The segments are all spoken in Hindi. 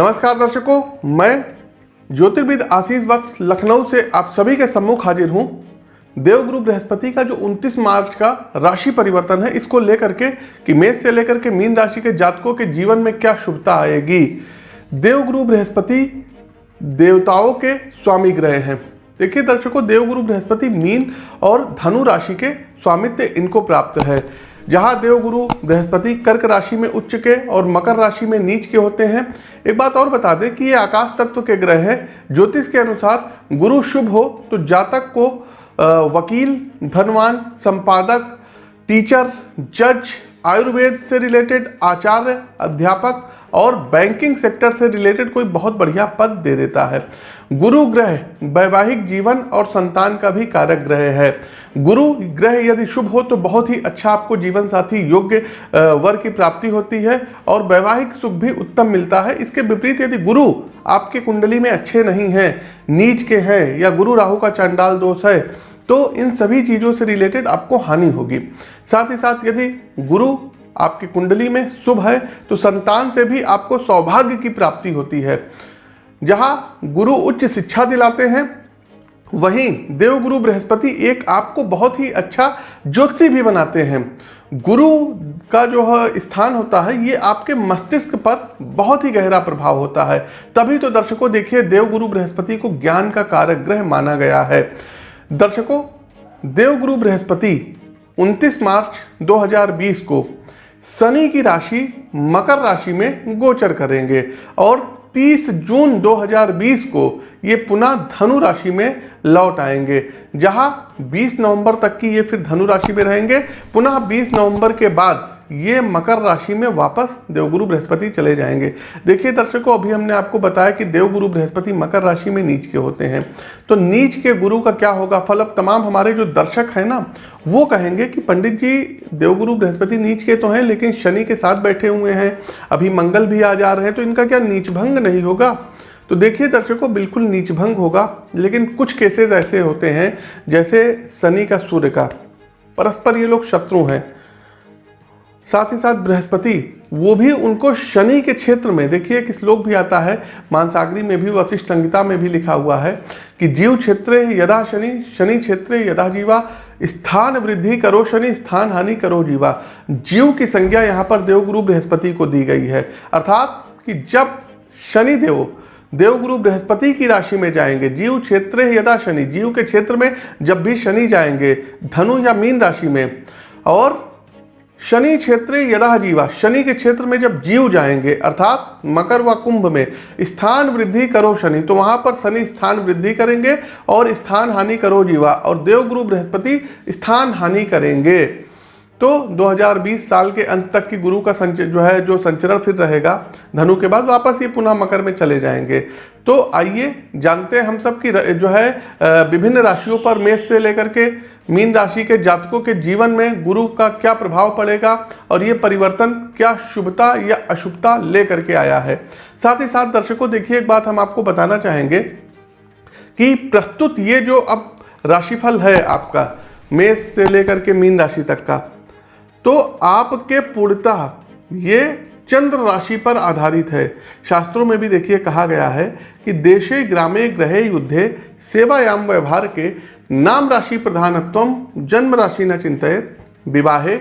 नमस्कार दर्शकों, मैं ज्योतिर्विद आशीष वत्स लखनऊ से आप सभी के सम्मुख हाजिर हूँ। देवगुरु बृहस्पति का जो 29 मार्च का राशि परिवर्तन है, इसको लेकर के कि मेष से लेकर के मीन राशि के जातकों के जीवन में क्या शुभता आएगी? देवगुरु बृहस्पति देवताओं के स्वामी ग्रह हैं। देखिए दर्शकों देवगुरु बृहस्पति मीन और धनु राशि के स्वामित्व इनको प्राप्त है। जहाँ देवगुरु बृहस्पति कर्क राशि में उच्च के और मकर राशि में नीच के होते हैं। एक बात और बता दें कि ये आकाश तत्व के ग्रह हैं। ज्योतिष के अनुसार गुरु शुभ हो तो जातक को वकील, धनवान, संपादक, टीचर, जज, आयुर्वेद से रिलेटेड आचार्य, अध्यापक और बैंकिंग सेक्टर से रिलेटेड कोई बहुत बढ़िया पद दे देता है। गुरु ग्रह, वैवाहिक जीवन और संतान का भी कारक ग्रह है। गुरु ग्रह यदि शुभ हो तो बहुत ही अच्छा आपको जीवन साथी योग्य वर की प्राप्ति होती है और वैवाहिक सुख भी उत्तम मिलता है। इसके विपरीत यदि गुरु आपके कुंडली में अच्छे नहीं हैं, नीच के हैं या गुरु राहु का चांडाल दोष है तो इन सभी चीज़ों से रिलेटेड आपको हानि होगी। साथ ही साथ यदि गुरु आपकी कुंडली में शुभ है तो संतान से भी आपको सौभाग्य की प्राप्ति होती है। जहाँ गुरु उच्च शिक्षा दिलाते हैं वहीं देवगुरु बृहस्पति एक आपको बहुत ही अच्छा ज्योति भी बनाते हैं। गुरु का जो स्थान होता है, ये आपके मस्तिष्क पर बहुत ही गहरा प्रभाव होता है। तभी तो दर्शकों देखिए, देवगुरु बृहस्पति को ज्ञान का कारक ग्रह माना गया है। दर्शकों, देवगुरु बृहस्पति 29 मार्च 2020 को शनि की राशि, मकर राशि में गोचर करेंगे और 30 जून 2020 को ये पुनः धनु राशि में लौट आएँगे। जहाँ 20 नवंबर तक की ये फिर धनु राशि में रहेंगे। पुनः 20 नवंबर के बाद ये मकर राशि में वापस देवगुरु बृहस्पति चले जाएँगे। देखिए दर्शकों, अभी हमने आपको बताया कि देवगुरु बृहस्पति मकर राशि में नीच के होते हैं। तो नीच के गुरु का क्या होगा? फल अब तमाम हमारे जो दर्शक हैं ना, वो कहेंगे कि पंडित जी, देवगुरु बृहस्पति नीच के तो हैं, लेकिन शनि के साथ बैठे हुए हैं। अभी मंगल भी आ जा रहे हैं तो इनका क्या नीच भंग नहीं होगा? तो देखिए दर्शकों, बिल्कुल नीच भंग होगा, लेकिन कुछ केसेस ऐसे होते हैं, जैसे शनि का सूर्य का। परस्पर ये लोग शत्रु हैं। साथ ही साथ बृहस्पति, वो भी उनको शनि के क्षेत्र में, देखिए एक श्लोक भी आता है, मानसागरी में भी, वशिष्ठ संहिता में भी लिखा हुआ है कि जीव क्षेत्र यदा शनि शनि क्षेत्र यदा जीवा, स्थान वृद्धि करो शनि, स्थान हानि करो जीवा। जीव की संज्ञा यहाँ पर देवगुरु बृहस्पति को दी गई है। अर्थात कि जब शनि देव, देवगुरु बृहस्पति की राशि में जाएँगे, जीव क्षेत्र यदा शनि, जीव के क्षेत्र में जब भी शनि जाएँगे, धनु या मीन राशि में, और शनि क्षेत्र यदा जीवा, शनि के क्षेत्र में जब जीव जाएँगे, अर्थात मकर व कुंभ में, स्थान वृद्धि करो शनि तो वहाँ पर शनि स्थान वृद्धि करेंगे और स्थान हानि करो जीवा, और देवगुरु बृहस्पति स्थान हानि करेंगे। तो 2020 साल के अंत तक की गुरु का संच, जो है, जो संचरण फिर रहेगा, धनु के बाद वापस ये पुनः मकर में चले जाएँगे। तो आइए जानते हैं हम सब की जो है विभिन्न राशियों पर मेष से लेकर के मीन राशि के जातकों के जीवन में गुरु का क्या प्रभाव पड़ेगा और ये परिवर्तन क्या शुभता या अशुभता लेकर के आया है। साथ ही साथ दर्शकों, देखिए एक बात हम आपको बताना चाहेंगे कि प्रस्तुत ये जो अब राशिफल है आपका, मेष से लेकर के मीन राशि तक का तो आपके पूर्णतः ये चंद्र राशि पर आधारित है। शास्त्रों में भी देखिए कहा गया है कि देशे, ग्रामे, ग्रहे, युद्धे, सेवायाम, व्यवहार के नाम राशि प्रधानत्व, जन्म राशि न चिंतित, विवाहे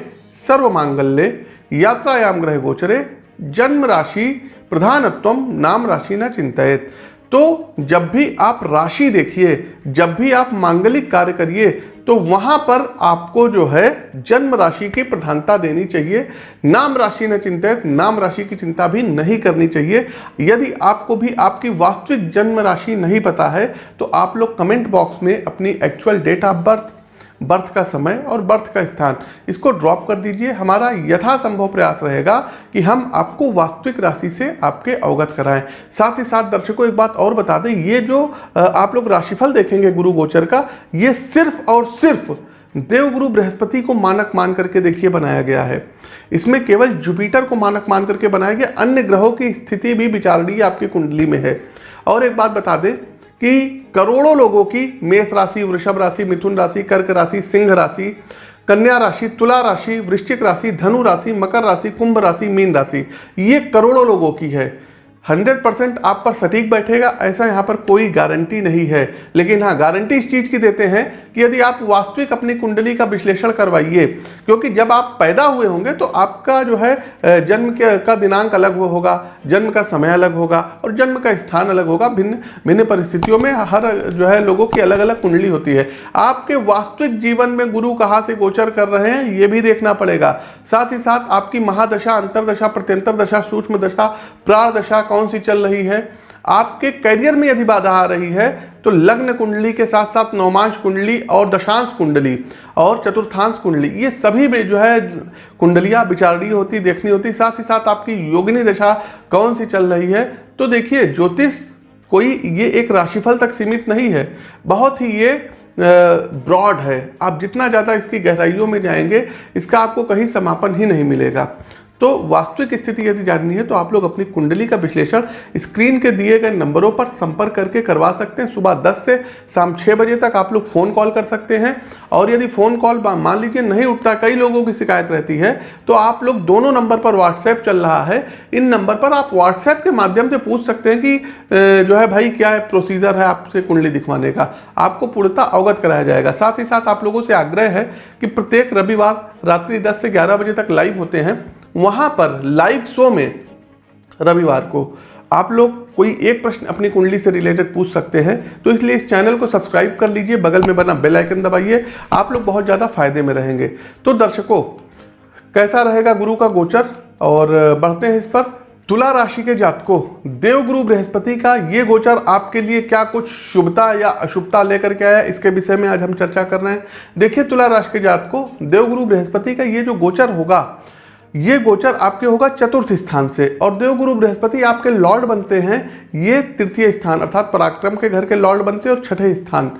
सर्व मांगल्य यात्रायाम, ग्रह गोचरे, जन्म राशि प्रधानत्व, नाम राशि न चिंतित। तो जब भी आप राशि देखिए, जब भी आप मांगलिक कार्य करिए तो वहाँ पर आपको जो है जन्म राशि की प्रधानता देनी चाहिए। नाम राशि न चिंतित, नाम राशि की चिंता भी नहीं करनी चाहिए। यदि आपको भी आपकी वास्तविक जन्म राशि नहीं पता है तो आप लोग कमेंट बॉक्स में अपनी actual date of birth birth का समय और बर्थ का स्थान। इसको ड्रॉप कर दीजिए। हमारा यथासंभव प्रयास रहेगा कि हम आपको वास्तविक राशि से आपके अवगत कराएँ। साथ ही साथ दर्शकों, एक बात और बता दें, ये जो आप लोग राशिफल देखेंगे गुरु गोचर का, ये सिर्फ़ और सिर्फ़ देवगुरु बृहस्पति को मानक मान करके देखिए बनाया गया है। इसमें केवल जुपिटर को मानक मान करके बनाया गया। अन्य ग्रहों की स्थिति भी विचारणीय आपकी कुंडली में है। और एक बात बता दें कि करोड़ों लोगों की मेष राशि, वृषभ राशि, मिथुन राशि, कर्क राशि, सिंह राशि, कन्या राशि, तुला राशि, वृश्चिक राशि, धनु राशि, मकर राशि, कुंभ राशि, मीन राशि, ये करोड़ों लोगों की है। हंड्रेड परसेंट आप पर सटीक बैठेगा, ऐसा यहाँ पर कोई गारंटी नहीं है। लेकिन हाँ गारंटी इस चीज़ की देते हैं कि यदि आप वास्तविक अपनी कुंडली का विश्लेषण करवाइए, क्योंकि जब आप पैदा हुए होंगे तो आपका जो है जन्म के, का दिनांक अलग होगा, जन्म का समय अलग होगा और जन्म का स्थान अलग होगा। भिन्न भिन्न परिस्थितियों में हर जो है लोगों की अलग अलग कुंडली होती है। आपके वास्तविक जीवन में गुरु कहाँ से गोचर कर रहे हैं, ये भी देखना पड़ेगा। साथ ही साथ आपकी महादशा, अंतरदशा प्रत्यंतर दशा सूक्ष्म दशा प्राण दशा कौन सी चल रही है? आपके करियर में यदि बाधा आ रही है तो लग्न कुंडली के साथ साथ नौमांश कुंडली और दशांश कुंडली और चतुर्थांश कुंडली, ये सभी में जो है कुंडलियाँ विचारणीय होती, देखनी होती, साथ ही साथ आपकी योगिनी दशा कौन सी चल रही है? तो देखिए, ज्योतिष कोई ये एक राशिफल तक सीमित नहीं है, बहुत ही ये ब्रॉड है। आप जितना ज़्यादा इसकी गहराइयों में जाएँगे, इसका आपको कहीं समापन ही नहीं मिलेगा। तो वास्तविक स्थिति यदि जाननी है तो आप लोग अपनी कुंडली का विश्लेषण स्क्रीन के दिए गए नंबरों पर संपर्क करके करवा सकते हैं। सुबह 10 से शाम 6 बजे तक आप लोग फ़ोन कॉल कर सकते हैं। और यदि फ़ोन कॉल मान लीजिए नहीं उठता, कई लोगों की शिकायत रहती है तो आप लोग दोनों नंबर पर व्हाट्सएप चल रहा है। इन नंबर पर आप व्हाट्सएप के माध्यम से पूछ सकते हैं कि जो है भाई क्या है प्रोसीजर है आपसे कुंडली दिखवाने का। आपको पूर्णता अवगत कराया जाएगा। साथ ही साथ आप लोगों से आग्रह है कि प्रत्येक रविवार रात्रि दस से ग्यारह बजे तक लाइव होते हैं। वहाँ पर लाइव शो में रविवार को आप लोग कोई एक प्रश्न अपनी कुंडली से रिलेटेड पूछ सकते हैं तो इसलिए इस चैनल को सब्सक्राइब कर लीजिए, बगल में बना बेल आइकन दबाइए, आप लोग बहुत ज़्यादा फ़ायदे में रहेंगे। तो दर्शकों, कैसा रहेगा गुरु का गोचर? और बढ़ते हैं इस पर। तुला राशि के जातकों, देवगुरु बृहस्पति का ये गोचर आपके लिए क्या कुछ शुभता या अशुभता लेकर के आया इसके विषय में आज हम चर्चा कर रहे हैं। देखिए तुला राशि के जातकों, देवगुरु बृहस्पति का ये जो गोचर होगा ये गोचर आपके होगा चतुर्थ स्थान से। और देवगुरु बृहस्पति आपके लॉर्ड बनते हैं, ये तृतीय स्थान, अर्थात पराक्रम के घर के लॉर्ड बनते हैं और छठे स्थान।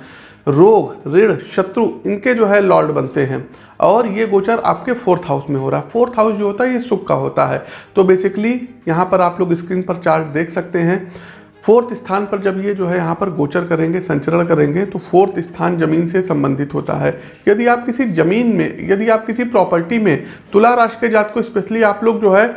रोग, ऋण, शत्रु, इनके जो है लॉर्ड बनते हैं। और ये गोचर आपके फोर्थ हाउस में हो रहा है। फोर्थ हाउस जो होता है, ये सुख का होता है। तो बेसिकली यहाँ पर आप लोग स्क्रीन पर चार्ट देख सकते हैं। फोर्थ स्थान पर जब ये जो है यहाँ पर गोचर करेंगे, संचरण करेंगे तो फोर्थ स्थान ज़मीन से संबंधित होता है। यदि आप किसी ज़मीन में, यदि आप किसी प्रॉपर्टी में तुला राशि के जात को स्पेशली आप लोग जो है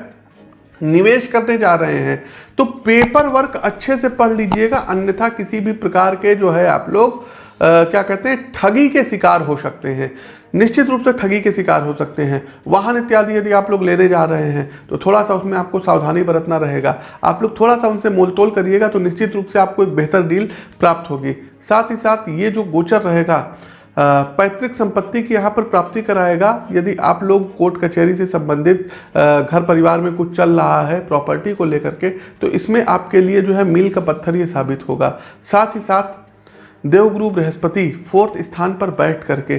निवेश करने जा रहे हैं तो पेपर वर्क अच्छे से पढ़ लीजिएगा। अन्यथा किसी भी प्रकार के जो है आप लोग क्या कहते हैं, ठगी के शिकार हो सकते हैं। निश्चित रूप से ठगी के शिकार हो सकते हैं। वाहन इत्यादि यदि आप लोग लेने जा रहे हैं तो थोड़ा सा उसमें आपको सावधानी बरतना रहेगा। आप लोग थोड़ा सा उनसे मोलतोल करिएगा तो निश्चित रूप से आपको एक बेहतर डील प्राप्त होगी। साथ ही साथ ये जो गोचर रहेगा पैतृक संपत्ति की यहाँ पर प्राप्ति कराएगा। यदि आप लोग कोर्ट कचहरी से संबंधित घर परिवार में कुछ चल रहा है, प्रॉपर्टी को लेकर के तो इसमें आपके लिए जो है मील का पत्थर ये साबित होगा। साथ ही साथ देवगुरु बृहस्पति फोर्थ स्थान पर बैठ करके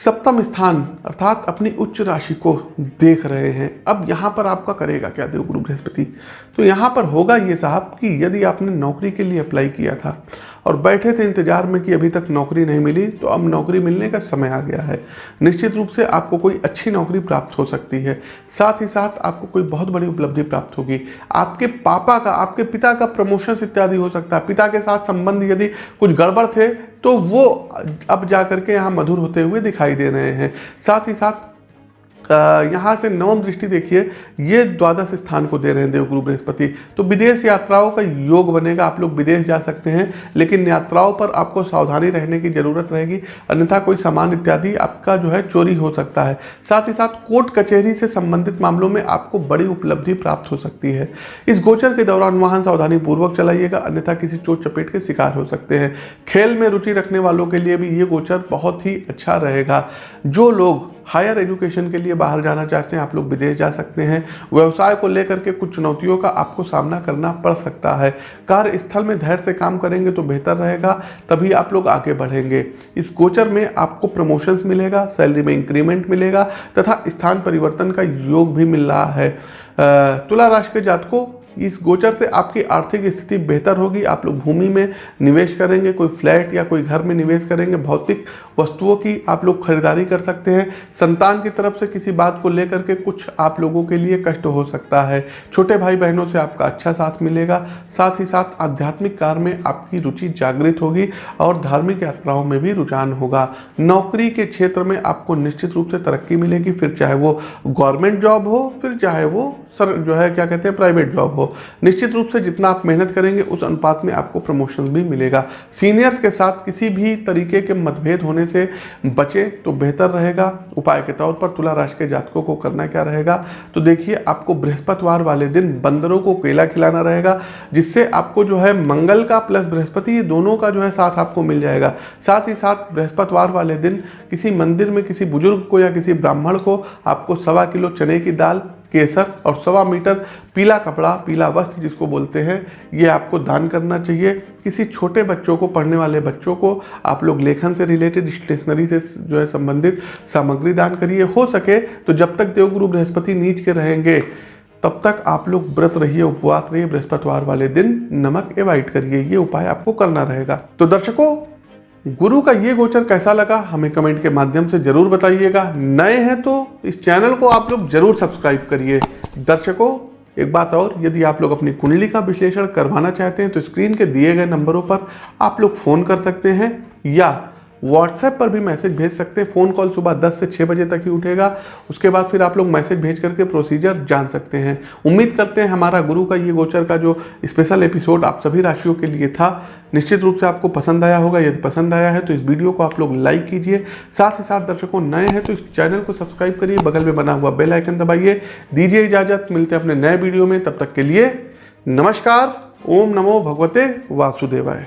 सप्तम स्थान अर्थात अपनी उच्च राशि को देख रहे हैं। अब यहाँ पर आपका करेगा क्या देवगुरु बृहस्पति? तो यहाँ पर होगा ये साहब कि यदि आपने नौकरी के लिए अप्लाई किया था और बैठे थे इंतज़ार में कि अभी तक नौकरी नहीं मिली तो अब नौकरी मिलने का समय आ गया है। निश्चित रूप से आपको कोई अच्छी नौकरी प्राप्त हो सकती है। साथ ही साथ आपको कोई बहुत बड़ी उपलब्धि प्राप्त होगी। आपके पापा का, आपके पिता का प्रमोशन इत्यादि हो सकता है। पिता के साथ संबंध यदि कुछ गड़बड़ थे तो वो अब जा करके यहाँ मधुर होते हुए दिखाई दे रहे हैं। साथ ही साथ यहाँ से नवम दृष्टि देखिए, ये द्वादश स्थान को दे रहे हैं देवगुरु बृहस्पति। तो विदेश यात्राओं का योग बनेगा, आप लोग विदेश जा सकते हैं, लेकिन यात्राओं पर आपको सावधानी रहने की ज़रूरत रहेगी, अन्यथा कोई सामान इत्यादि आपका जो है चोरी हो सकता है। साथ ही साथ कोर्ट कचहरी से संबंधित मामलों में आपको बड़ी उपलब्धि प्राप्त हो सकती है। इस गोचर के दौरान वाहन सावधानी पूर्वक चलाइएगा, अन्यथा किसी चोट चपेट के शिकार हो सकते हैं। खेल में रुचि रखने वालों के लिए भी ये गोचर बहुत ही अच्छा रहेगा। जो लोग हायर एजुकेशन के लिए बाहर जाना चाहते हैं, आप लोग विदेश जा सकते हैं। व्यवसाय को लेकर के कुछ चुनौतियों का आपको सामना करना पड़ सकता है। कार्यस्थल में धैर्य से काम करेंगे तो बेहतर रहेगा, तभी आप लोग आगे बढ़ेंगे। इस गोचर में आपको प्रमोशंस मिलेगा, सैलरी में इंक्रीमेंट मिलेगा, तथा स्थान परिवर्तन का योग भी मिल रहा है। तुला राशि के जातकों इस गोचर से आपकी आर्थिक स्थिति बेहतर होगी। आप लोग भूमि में निवेश करेंगे, कोई फ्लैट या कोई घर में निवेश करेंगे, भौतिक वस्तुओं की आप लोग खरीदारी कर सकते हैं। संतान की तरफ़ से किसी बात को लेकर के कुछ आप लोगों के लिए कष्ट हो सकता है। छोटे भाई बहनों से आपका अच्छा साथ मिलेगा। साथ ही साथ आध्यात्मिक कार्य में आपकी रुचि जागृत होगी और धार्मिक यात्राओं में भी रुझान होगा। नौकरी के क्षेत्र में आपको निश्चित रूप से तरक्की मिलेगी। फिर चाहे वो गवर्नमेंट जॉब हो, फिर चाहे वो सर, जो है, क्या कहते हैं प्राइवेट जॉब हो। निश्चित रूप से जितना आप मेहनत करेंगे, उस अनुपात में आपको प्रमोशन भी मिलेगा। सीनियर्स के साथ किसी भी तरीके के मतभेद होने से बचे तो बेहतर रहेगा। उपाय के तौर पर तुला राशि के जातकों को करना क्या रहेगा? तो देखिए, आपको बृहस्पतिवार वाले दिन बंदरों को केला खिलाना रहेगा, जिससे आपको जो है, मंगल का प्लस बृहस्पति, ये दोनों का जो है, साथ आपको मिल जाएगा। साथ ही साथ बृहस्पतिवार वाले दिन किसी मंदिर में किसी बुज़ुर्ग को या किसी ब्राह्मण को आपको सवा किलो चने की दाल केसर और सवा मीटर पीला कपड़ा, पीला वस्त्र जिसको बोलते हैं, ये आपको दान करना चाहिए। किसी छोटे बच्चों को, पढ़ने वाले बच्चों को आप लोग लेखन से रिलेटेड स्टेशनरी से जो है संबंधित सामग्री दान करिए। हो सके तो जब तक देवगुरु बृहस्पति नीच के रहेंगे, तब तक आप लोग व्रत रहिए, उपवास रहिए, बृहस्पतिवार वाले दिन नमक एवॉइड करिए। ये उपाय आपको करना रहेगा। तो दर्शकों गुरु का ये गोचर कैसा लगा, हमें कमेंट के माध्यम से ज़रूर बताइएगा। नए हैं तो इस चैनल को आप लोग ज़रूर सब्सक्राइब करिए। दर्शकों, एक बात और, यदि आप लोग अपनी कुंडली का विश्लेषण करवाना चाहते हैं तो स्क्रीन के दिए गए नंबरों पर आप लोग फ़ोन कर सकते हैं या व्हाट्सएप पर भी मैसेज भेज सकते हैं। फ़ोन कॉल सुबह 10 से 6 बजे तक ही उठेगा। उसके बाद फिर आप लोग मैसेज भेज करके प्रोसीजर जान सकते हैं। उम्मीद करते हैं हमारा गुरु का, ये गोचर का जो स्पेशल एपिसोड आप सभी राशियों के लिए था, निश्चित रूप से आपको पसंद आया होगा। यदि पसंद आया है तो इस वीडियो को आप लोग लाइक कीजिए। साथ ही साथ दर्शकों नए हैं तो इस चैनल को सब्सक्राइब करिए। बगल में बना हुआ बेल आइकन दबाइए। दीजिए इजाज़त। मिलते हैं अपने नए वीडियो में। तब तक के लिए नमस्कार। ओम नमो भगवते वासुदेवाय।